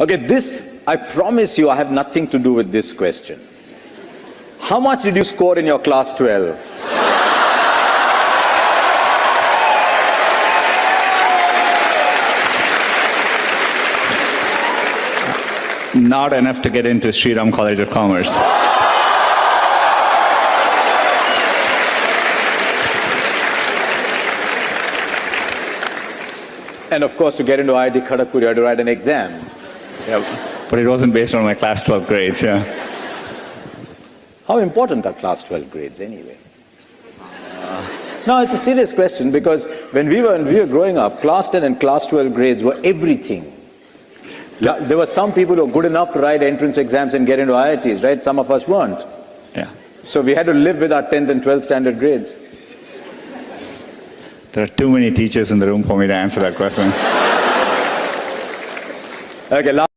Okay, this, I promise you, I have nothing to do with this question. How much did you score in your class 12? Not enough to get into Shri Ram College of Commerce. And of course, to get into IIT Kharagpur, you had to write an exam. Yeah. But it wasn't based on my class 12 grades, yeah. How important are class 12 grades anyway? Uh, no, it's a serious question because when we were, when we were growing up, class 10 and class 12 grades were everything. There were some people who were good enough to write entrance exams and get into IITs, right? Some of us weren't. Yeah. So we had to live with our 10th and 12th standard grades. There are too many teachers in the room for me to answer that question. Okay, last